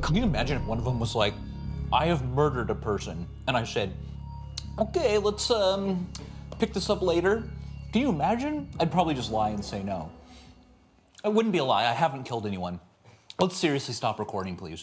Can you imagine if one of them was like, I have murdered a person, and I said, okay, let's um, pick this up later. Can you imagine? I'd probably just lie and say no. It wouldn't be a lie. I haven't killed anyone. Let's seriously stop recording, please.